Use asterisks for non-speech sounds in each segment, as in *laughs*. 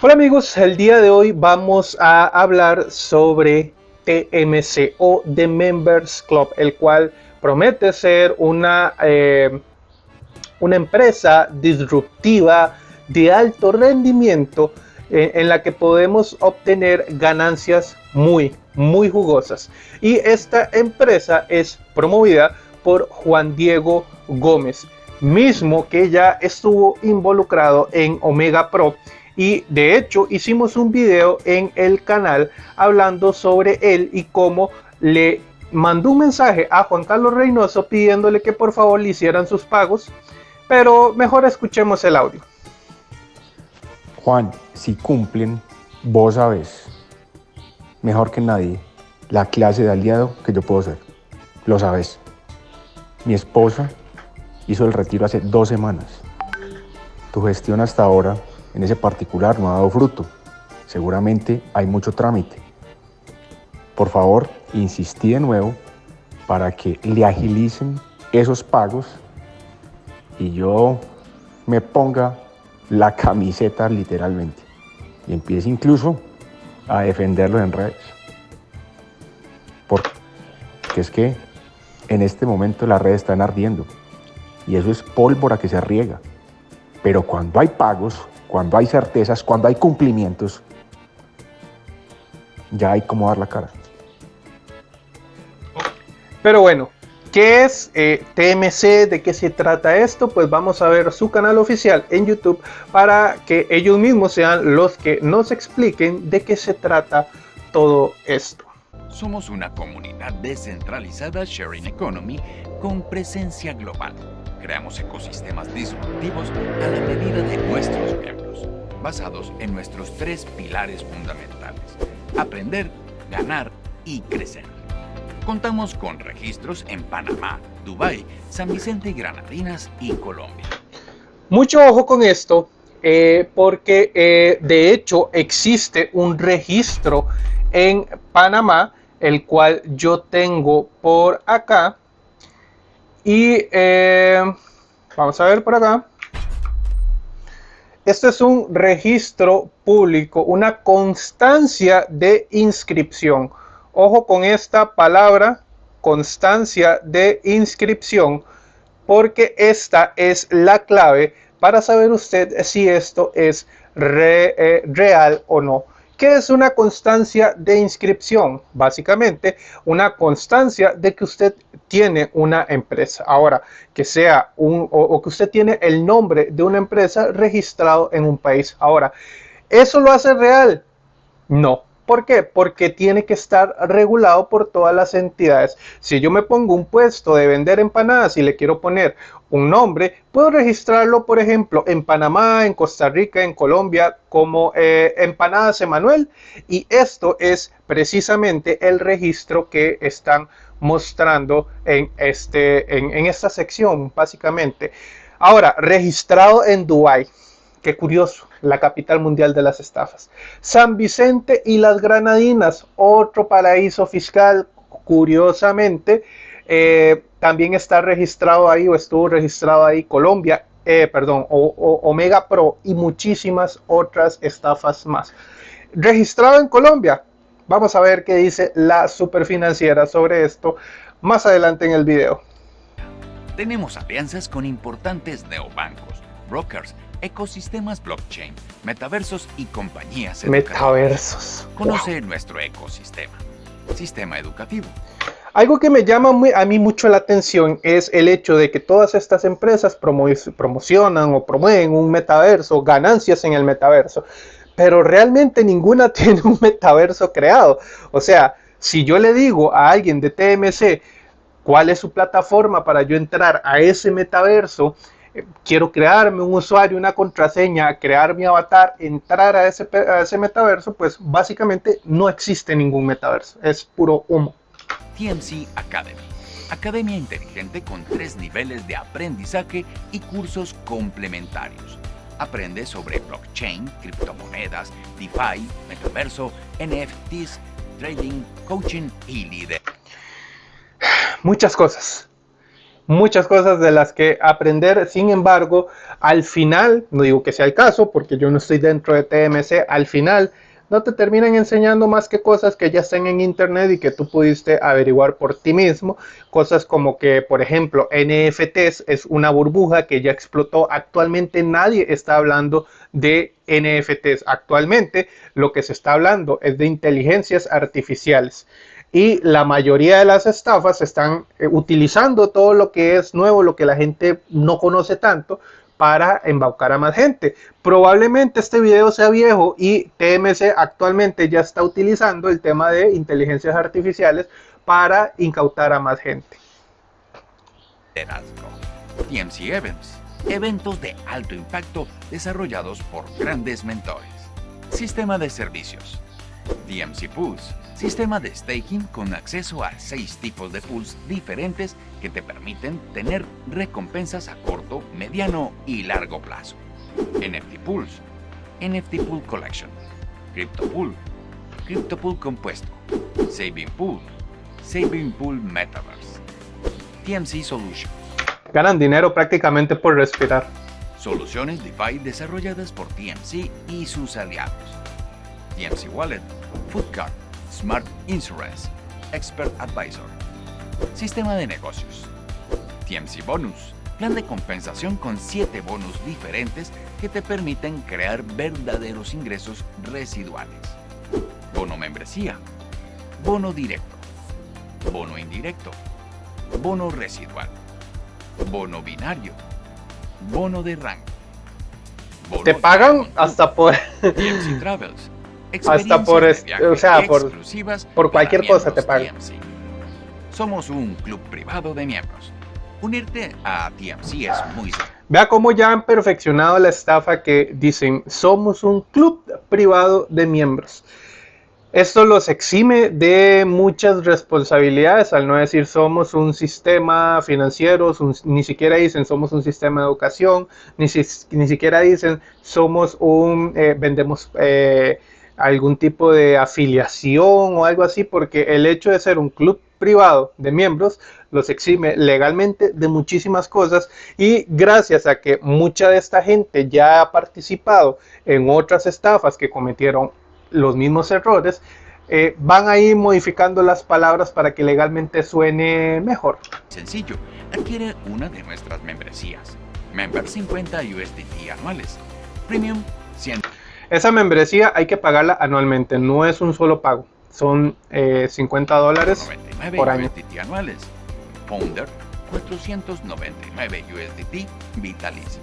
Hola amigos, el día de hoy vamos a hablar sobre TMC o The Members Club, el cual promete ser una, eh, una empresa disruptiva de alto rendimiento eh, en la que podemos obtener ganancias muy, muy jugosas. Y esta empresa es promovida por Juan Diego Gómez, mismo que ya estuvo involucrado en Omega Pro y de hecho hicimos un video en el canal hablando sobre él y cómo le mandó un mensaje a Juan Carlos Reynoso pidiéndole que por favor le hicieran sus pagos, pero mejor escuchemos el audio. Juan, si cumplen, vos sabes, mejor que nadie, la clase de aliado que yo puedo ser. Lo sabes. Mi esposa hizo el retiro hace dos semanas. Tu gestión hasta ahora en ese particular no ha dado fruto. Seguramente hay mucho trámite. Por favor, insistí de nuevo para que le agilicen esos pagos y yo me ponga la camiseta literalmente y empiece incluso a defenderlo en redes. Porque es que en este momento las redes están ardiendo y eso es pólvora que se riega. Pero cuando hay pagos, cuando hay certezas, cuando hay cumplimientos, ya hay como dar la cara. Pero bueno, ¿qué es eh, TMC? ¿De qué se trata esto? Pues vamos a ver su canal oficial en YouTube para que ellos mismos sean los que nos expliquen de qué se trata todo esto. Somos una comunidad descentralizada Sharing Economy con presencia global creamos ecosistemas disruptivos a la medida de nuestros miembros, basados en nuestros tres pilares fundamentales, aprender, ganar y crecer. Contamos con registros en Panamá, Dubái, San Vicente y Granadinas y Colombia. Mucho ojo con esto, eh, porque eh, de hecho existe un registro en Panamá, el cual yo tengo por acá, y eh, vamos a ver por acá. Este es un registro público, una constancia de inscripción. Ojo con esta palabra, constancia de inscripción, porque esta es la clave para saber usted si esto es eh, real o no. ¿Qué es una constancia de inscripción? Básicamente, una constancia de que usted tiene una empresa. Ahora, que sea un, o, que usted tiene el nombre de una empresa registrado en un país. Ahora, ¿eso lo hace real? No. ¿Por qué? Porque tiene que estar regulado por todas las entidades. Si yo me pongo un puesto de vender empanadas y le quiero poner un nombre, puedo registrarlo, por ejemplo, en Panamá, en Costa Rica, en Colombia, como eh, Empanadas Emanuel. Y esto es precisamente el registro que están mostrando en, este, en, en esta sección, básicamente. Ahora, registrado en Dubai. Qué curioso, la capital mundial de las estafas. San Vicente y las Granadinas, otro paraíso fiscal, curiosamente, eh, también está registrado ahí o estuvo registrado ahí Colombia, eh, perdón, o, Omega Pro y muchísimas otras estafas más. Registrado en Colombia, vamos a ver qué dice la superfinanciera sobre esto más adelante en el video. Tenemos alianzas con importantes neobancos, brokers, ecosistemas blockchain, metaversos y compañías Metaversos. Conoce nuestro ecosistema. Sistema educativo. Algo que me llama a mí mucho la atención es el hecho de que todas estas empresas promocionan o promueven un metaverso, ganancias en el metaverso, pero realmente ninguna *laughs* tiene un metaverso creado. O sea, si yo le digo a alguien de TMC cuál es su plataforma para yo entrar a ese metaverso, quiero crearme un usuario, una contraseña, crear mi avatar, entrar a ese, a ese metaverso, pues básicamente no existe ningún metaverso, es puro humo. TMC Academy, academia inteligente con tres niveles de aprendizaje y cursos complementarios. Aprende sobre blockchain, criptomonedas, DeFi, metaverso, NFTs, trading, coaching y líder. Muchas cosas muchas cosas de las que aprender. Sin embargo, al final, no digo que sea el caso, porque yo no estoy dentro de TMC, al final no te terminan enseñando más que cosas que ya están en internet y que tú pudiste averiguar por ti mismo. Cosas como que, por ejemplo, NFTs es una burbuja que ya explotó. Actualmente nadie está hablando de NFTs. Actualmente lo que se está hablando es de inteligencias artificiales y la mayoría de las estafas están eh, utilizando todo lo que es nuevo, lo que la gente no conoce tanto para embaucar a más gente. Probablemente este video sea viejo y TMC actualmente ya está utilizando el tema de inteligencias artificiales para incautar a más gente. TMC Events, eventos de alto impacto desarrollados por grandes mentores. Sistema de servicios. TMC Pools, sistema de staking con acceso a seis tipos de pools diferentes que te permiten tener recompensas a corto, mediano y largo plazo. NFT Pools, NFT Pool Collection, Crypto Pool, Crypto Pool Compuesto, Saving Pool, Saving Pool Metaverse, TMC Solutions. Ganan dinero prácticamente por respirar. Soluciones DeFi desarrolladas por TMC y sus aliados. TMC Wallet, Foodcard, Smart Insurance, Expert Advisor. Sistema de negocios. TMC Bonus, plan de compensación con 7 bonos diferentes que te permiten crear verdaderos ingresos residuales. Bono membresía, bono directo, bono indirecto, bono residual, bono binario, bono de rango. te pagan hasta por... TMC Travels, hasta por, o sea, por, por cualquier cosa te pagan. Somos un club privado de miembros. Unirte a TMC es muy Vea cómo ya han perfeccionado la estafa que dicen, somos un club privado de miembros. Esto los exime de muchas responsabilidades, al no decir somos un sistema financiero, ni siquiera dicen somos un sistema de educación, ni, ni siquiera dicen somos un, eh, vendemos eh, algún tipo de afiliación o algo así, porque el hecho de ser un club privado de miembros los exime legalmente de muchísimas cosas y gracias a que mucha de esta gente ya ha participado en otras estafas que cometieron los mismos errores, eh, van a ir modificando las palabras para que legalmente suene mejor. Sencillo, adquiere una de nuestras membresías. Member 50 USDT anuales. Premium 100. Esa membresía hay que pagarla anualmente, no es un solo pago. Son 50 eh, dólares por año. USDT anuales. Founder 499 USDT vitalicia.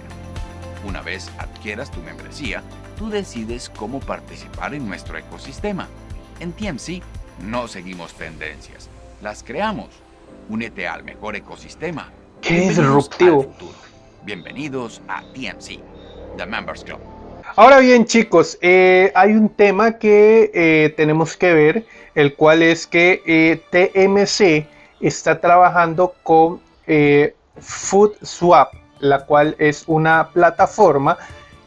Una vez adquieras tu membresía, tú decides cómo participar en nuestro ecosistema. En TMC no seguimos tendencias, las creamos. Únete al mejor ecosistema. ¡Qué disruptivo! Bienvenidos a TMC, The Members Club. Ahora bien, chicos, eh, hay un tema que eh, tenemos que ver, el cual es que eh, TMC está trabajando con FoodSwap, la cual es una plataforma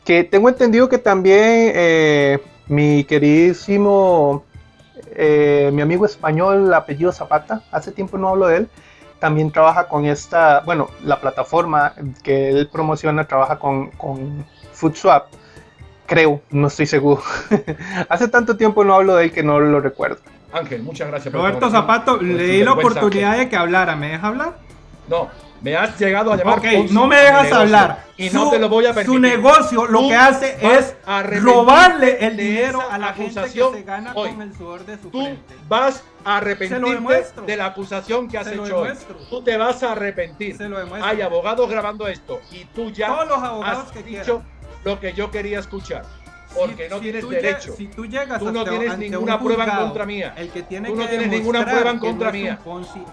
que tengo entendido que también mi queridísimo, mi amigo español, apellido Zapata, hace tiempo no hablo de él, también trabaja con esta, bueno, la plataforma que él promociona trabaja con, con FoodSwap Creo, no estoy seguro. *laughs* Hace tanto tiempo no hablo de él que no lo recuerdo. Ángel, muchas gracias. Roberto Zapato, le di la oportunidad de que hablara. ¿Me deja hablar? No, me has llegado a llamar. Ok, no me dejas hablar. Y no te lo voy a permitir. Su negocio lo que hace es robarle el dinero a la gente que se gana con el sudor de su Tú vas a arrepentirte de la acusación que has hecho hoy. Tú te vas a arrepentir. Se lo Hay abogados grabando esto y tú ya Todos los abogados has que dicho lo que yo quería escuchar. Porque no tienes derecho. Si tú llegas tú no tienes ninguna prueba en contra mía. El que tiene tú no tienes ninguna prueba en contra mía.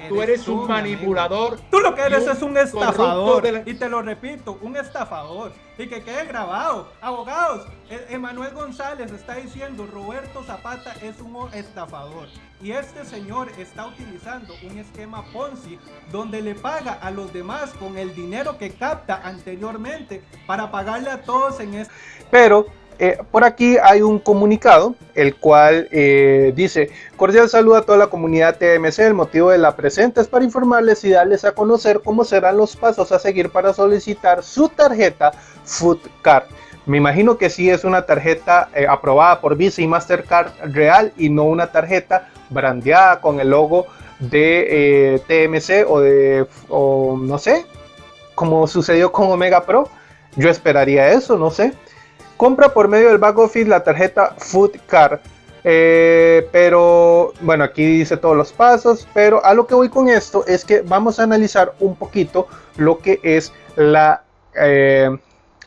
tú eres un manipulador. Tú lo que eres es un estafador. Y te lo repito, un estafador. Y que quede grabado. Abogados, e- Emanuel González está diciendo Roberto Zapata es un estafador. Y este señor está utilizando un esquema Ponzi donde le paga a los demás con el dinero que capta anteriormente para pagarle a todos en este... Pero eh, por aquí hay un comunicado, el cual eh, dice, cordial saludo a toda la comunidad TMC, el motivo de la presente es para informarles y darles a conocer cómo serán los pasos a seguir para solicitar su tarjeta Foodcard. Me imagino que sí es una tarjeta eh, aprobada por Visa y Mastercard real y no una tarjeta brandeada con el logo de TMC o de, no sé, como sucedió con Omega Pro. Yo esperaría eso, no sé. Compra por medio del back office la tarjeta Food Card. Eh, pero bueno, aquí dice todos los pasos. Pero a lo que voy con esto es que vamos a analizar un poquito lo que es la eh,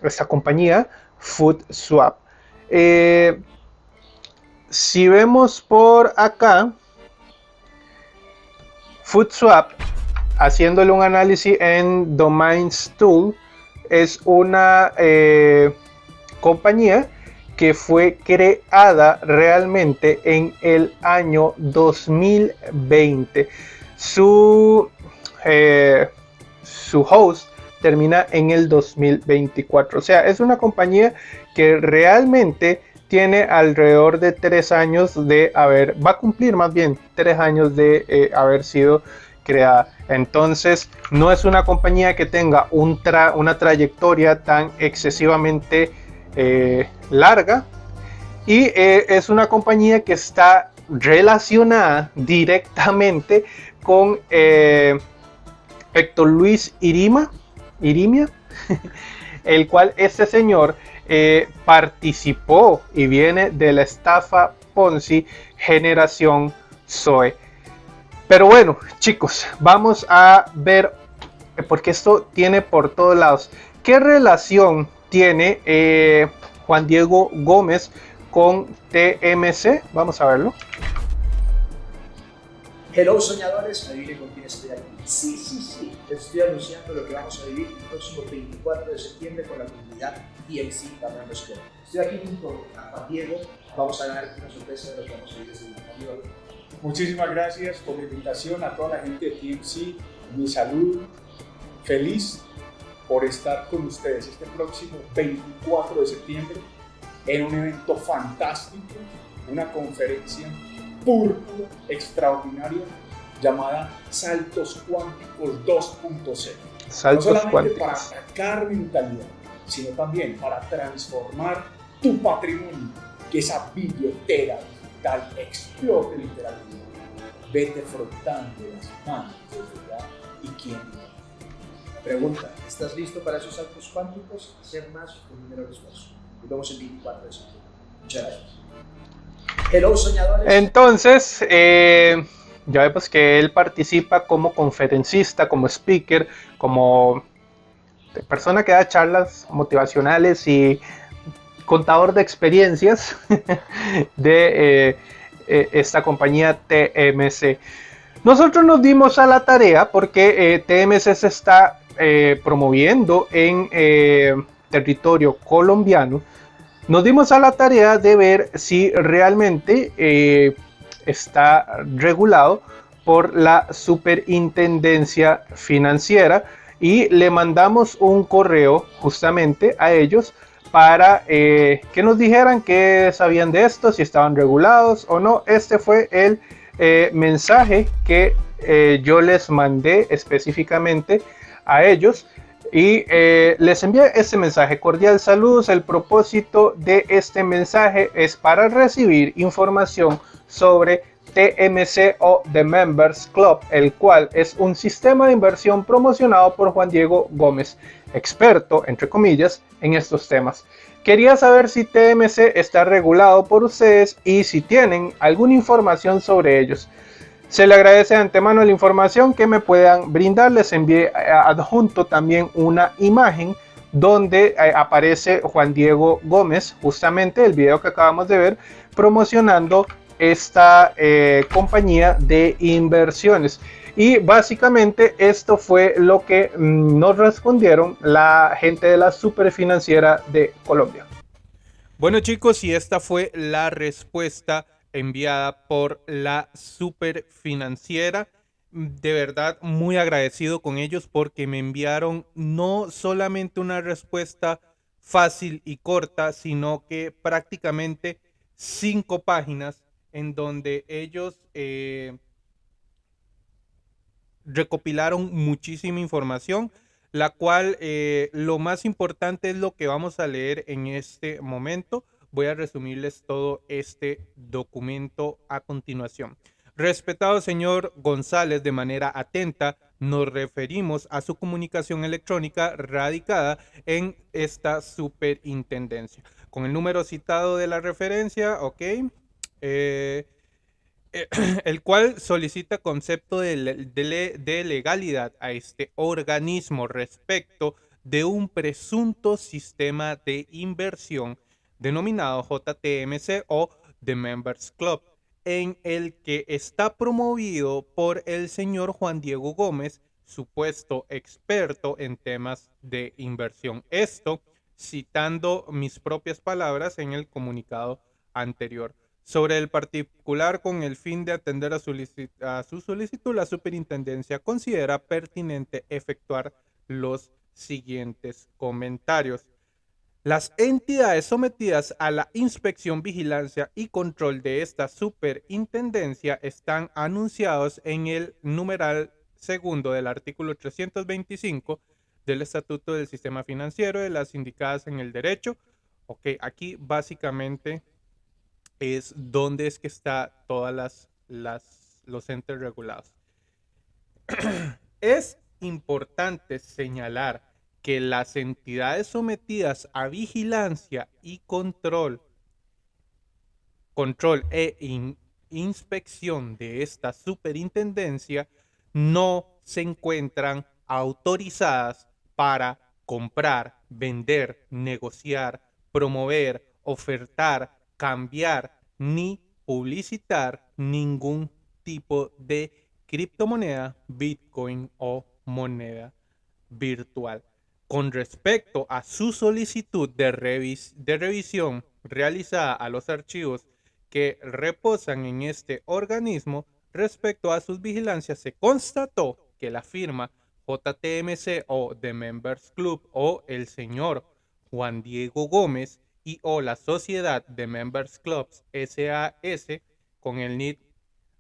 esta compañía Food Swap. Eh, si vemos por acá, Food Swap, haciéndole un análisis en Domains Tool, es una compañía que fue creada realmente en el año 2020. Su, eh, su host termina en el 2024. O sea, es una compañía que realmente tiene alrededor de tres años de haber, va a cumplir más bien tres años de eh, haber sido creada. Entonces, no es una compañía que tenga un una trayectoria tan excesivamente eh, larga y eh, es una compañía que está relacionada directamente con eh, Héctor Luis Irima, Irimia, *laughs* el cual este señor participó y viene de la estafa Ponzi generación Zoe. Pero bueno, chicos, vamos a ver, porque esto tiene por todos lados, ¿qué relación tiene eh, Juan Diego Gómez con TMC. Vamos a verlo. Hello soñadores, adivinen con quién estoy aquí. Sí, sí, sí, estoy anunciando lo que vamos a vivir el próximo 24 de septiembre con la comunidad TMC Fernando Escobar. Estoy aquí junto a Juan Diego, vamos a dar una sorpresa de lo que vamos a vivir desde el Muchísimas gracias por la invitación a toda la gente de TMC. Mi salud, feliz por estar con ustedes este próximo 24 de septiembre en un evento fantástico, una conferencia púrpura extraordinaria llamada Saltos Cuánticos 2.0. Saltos no solamente para atacar mentalidad, sino también para transformar tu patrimonio, que esa billetera digital explote literalmente. Vete frotando las manos ya y quién Pregunta, ¿estás listo para esos saltos cuánticos? Hacer más con menor esfuerzo. Nos vemos el 24 de septiembre. Muchas gracias. Entonces, eh, ya vemos que él participa como conferencista, como speaker, como persona que da charlas motivacionales y contador de experiencias *laughs* de eh, eh, esta compañía TMC. Nosotros nos dimos a la tarea porque TMC se está eh, promoviendo en eh, territorio colombiano, nos dimos a la tarea de ver si realmente eh, está regulado por la superintendencia financiera y le mandamos un correo justamente a ellos para que nos dijeran que sabían de esto, si estaban regulados o no. Este fue el mensaje que yo les mandé específicamente a ellos y eh, les envié este mensaje. Cordial saludos. El propósito de este mensaje es para recibir información sobre TMC o The Members Club, el cual es un sistema de inversión promocionado por Juan Diego Gómez, experto, entre comillas, en estos temas. Quería saber si TMC está regulado por ustedes y si tienen alguna información sobre ellos. Se le agradece de antemano la información que me puedan brindar. Les envié eh, adjunto también una imagen donde eh, aparece Juan Diego Gómez, justamente el video que acabamos de ver, promocionando esta eh, compañía de inversiones. Y básicamente esto fue lo que mm, nos respondieron la gente de la Superfinanciera de Colombia. Bueno chicos, y esta fue la respuesta enviada por la super financiera. De verdad, muy agradecido con ellos porque me enviaron no solamente una respuesta fácil y corta, sino que prácticamente cinco páginas en donde ellos eh, recopilaron muchísima información, la cual eh, lo más importante es lo que vamos a leer en este momento. Voy a resumirles todo este documento a continuación. Respetado señor González, de manera atenta, nos referimos a su comunicación electrónica radicada en esta superintendencia. Con el número citado de la referencia, ok, eh, *clears throat* el cual solicita concepto de, legalidad a este organismo respecto de un presunto sistema de inversión denominado JTMC o The Members Club en el que está promovido por el señor Juan Diego Gómez, supuesto experto en temas de inversión. Esto citando mis propias palabras en el comunicado anterior. Sobre el particular, con el fin de atender a, a su solicitud, la superintendencia considera pertinente efectuar los siguientes comentarios. Las entidades sometidas a la inspección, vigilancia y control de esta superintendencia están anunciados en el numeral segundo del artículo 325 del Estatuto del Sistema Financiero de las indicadas en el derecho. Ok, aquí básicamente es donde es que está todas las, los entes regulados. *clears throat* es importante señalar que las entidades sometidas a vigilancia y control, control e inspección de esta superintendencia no se encuentran autorizadas para comprar, vender, negociar, promover, ofertar, cambiar ni publicitar ningún tipo de criptomoneda, Bitcoin o moneda virtual. Con respecto a su solicitud de, revisión realizada a los archivos que reposan en este organismo, respecto a sus vigilancias, se constató que la firma JTMC o The Members Club o el señor Juan Diego Gómez y o la sociedad de Members Clubs SAS con el NID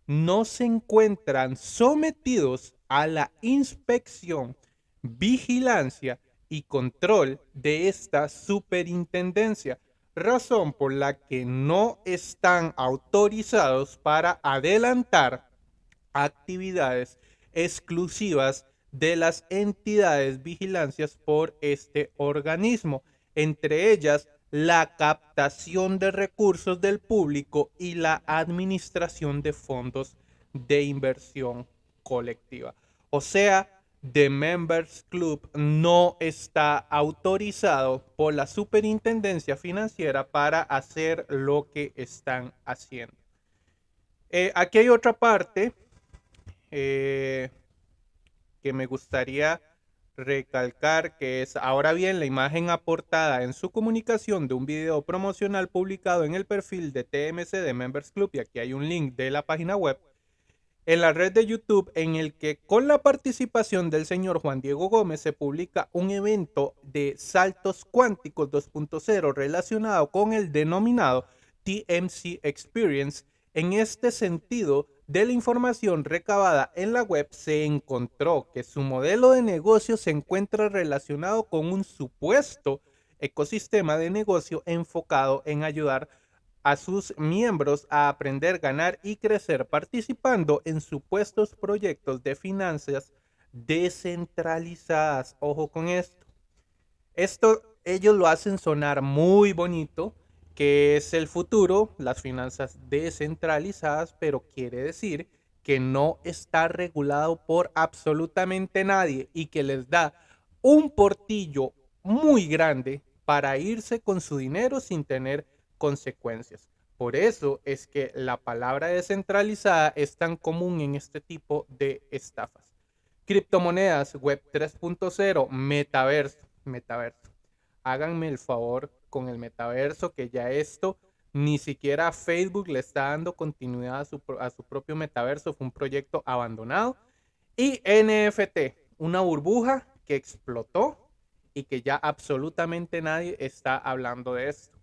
no se encuentran sometidos a la inspección, vigilancia y control de esta superintendencia, razón por la que no están autorizados para adelantar actividades exclusivas de las entidades vigilancias por este organismo, entre ellas la captación de recursos del público y la administración de fondos de inversión colectiva. O sea, The Members Club no está autorizado por la superintendencia financiera para hacer lo que están haciendo. Eh, aquí hay otra parte eh, que me gustaría recalcar que es ahora bien la imagen aportada en su comunicación de un video promocional publicado en el perfil de TMC de Members Club y aquí hay un link de la página web en la red de YouTube en el que con la participación del señor Juan Diego Gómez se publica un evento de saltos cuánticos 2.0 relacionado con el denominado TMC Experience. En este sentido, de la información recabada en la web se encontró que su modelo de negocio se encuentra relacionado con un supuesto ecosistema de negocio enfocado en ayudar a sus miembros a aprender, ganar y crecer participando en supuestos proyectos de finanzas descentralizadas. Ojo con esto. Esto ellos lo hacen sonar muy bonito, que es el futuro, las finanzas descentralizadas, pero quiere decir que no está regulado por absolutamente nadie y que les da un portillo muy grande para irse con su dinero sin tener consecuencias. Por eso es que la palabra descentralizada es tan común en este tipo de estafas. Criptomonedas, Web 3.0, metaverso, metaverso. Háganme el favor con el metaverso, que ya esto ni siquiera Facebook le está dando continuidad a su, a su propio metaverso, fue un proyecto abandonado. Y NFT, una burbuja que explotó y que ya absolutamente nadie está hablando de esto.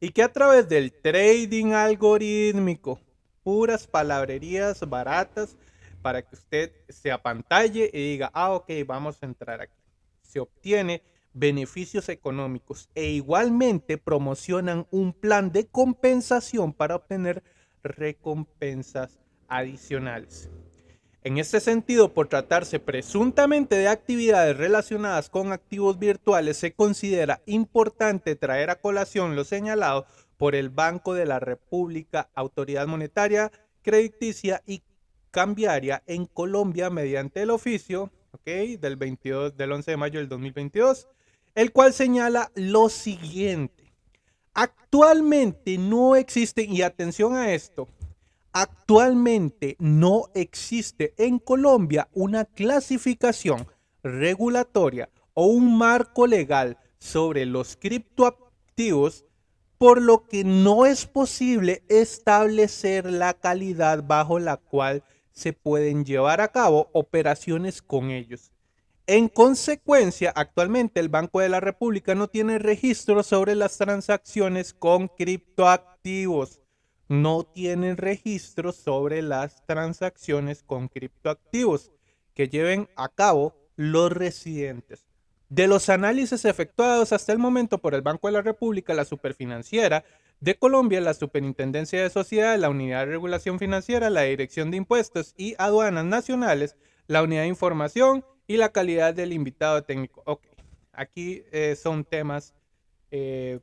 Y que a través del trading algorítmico, puras palabrerías baratas para que usted se apantalle y diga, ah, ok, vamos a entrar aquí. Se obtiene beneficios económicos e igualmente promocionan un plan de compensación para obtener recompensas adicionales. En este sentido, por tratarse presuntamente de actividades relacionadas con activos virtuales, se considera importante traer a colación lo señalado por el Banco de la República, Autoridad Monetaria, Crediticia y Cambiaria en Colombia mediante el oficio del, 22, del 11 de mayo del 2022, el cual señala lo siguiente. Actualmente no existe, y atención a esto, Actualmente no existe en Colombia una clasificación regulatoria o un marco legal sobre los criptoactivos, por lo que no es posible establecer la calidad bajo la cual se pueden llevar a cabo operaciones con ellos. En consecuencia, actualmente el Banco de la República no tiene registro sobre las transacciones con criptoactivos no tienen registro sobre las transacciones con criptoactivos que lleven a cabo los residentes. De los análisis efectuados hasta el momento por el Banco de la República, la Superfinanciera de Colombia, la Superintendencia de Sociedades, la Unidad de Regulación Financiera, la Dirección de Impuestos y Aduanas Nacionales, la Unidad de Información y la calidad del invitado técnico. Ok, aquí eh, son temas eh,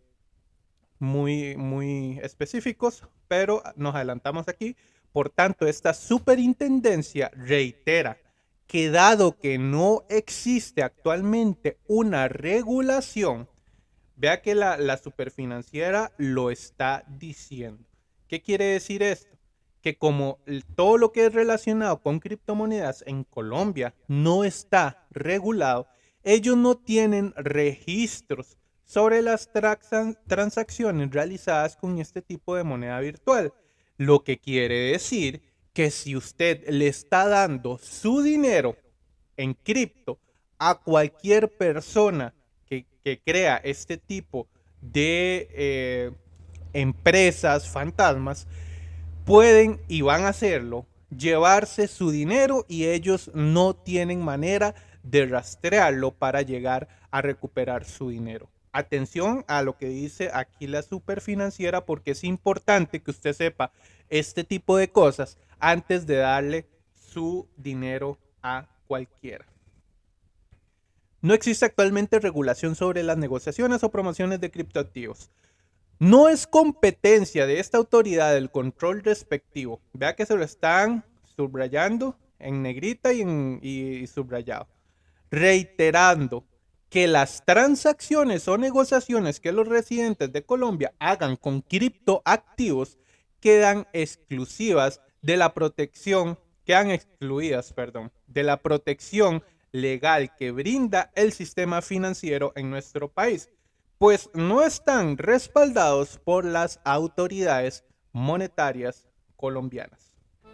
muy, muy específicos, pero nos adelantamos aquí. Por tanto, esta superintendencia reitera que dado que no existe actualmente una regulación, vea que la, la superfinanciera lo está diciendo. ¿Qué quiere decir esto? Que como todo lo que es relacionado con criptomonedas en Colombia no está regulado, ellos no tienen registros sobre las transacciones realizadas con este tipo de moneda virtual. Lo que quiere decir que si usted le está dando su dinero en cripto a cualquier persona que, crea este tipo de eh, empresas fantasmas, pueden y van a hacerlo, llevarse su dinero y ellos no tienen manera de rastrearlo para llegar a recuperar su dinero atención a lo que dice aquí la superfinanciera porque es importante que usted sepa este tipo de cosas antes de darle su dinero a cualquiera. No existe actualmente regulación sobre las negociaciones o promociones de criptoactivos. No es competencia de esta autoridad el control respectivo. Vea que se lo están subrayando en negrita y, y subrayado. Reiterando que las transacciones o negociaciones que los residentes de Colombia hagan con criptoactivos quedan exclusivas de la protección, quedan excluidas, perdón, de la protección legal que brinda el sistema financiero en nuestro país, pues no están respaldados por las autoridades monetarias colombianas.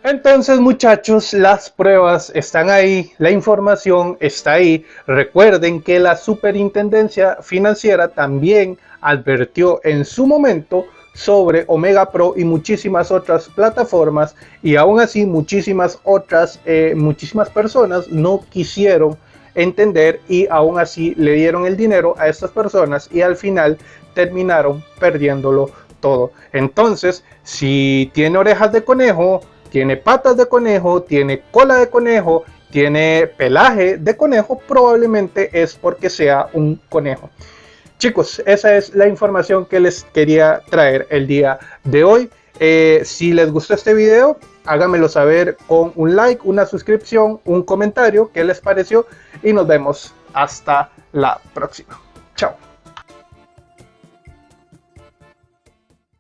Entonces muchachos, las pruebas están ahí, la información está ahí. Recuerden que la Superintendencia Financiera también advirtió en su momento sobre Omega Pro y muchísimas otras plataformas y aún así muchísimas otras, eh, muchísimas personas no quisieron entender y aún así le dieron el dinero a estas personas y al final terminaron perdiéndolo todo. Entonces, si tiene orejas de conejo, tiene patas de conejo, tiene cola de conejo, tiene pelaje de conejo, probablemente es porque sea un conejo. Chicos, esa es la información que les quería traer el día de hoy. Eh, si les gustó este video, háganmelo saber con un like, una suscripción, un comentario, qué les pareció y nos vemos hasta la próxima. Chao.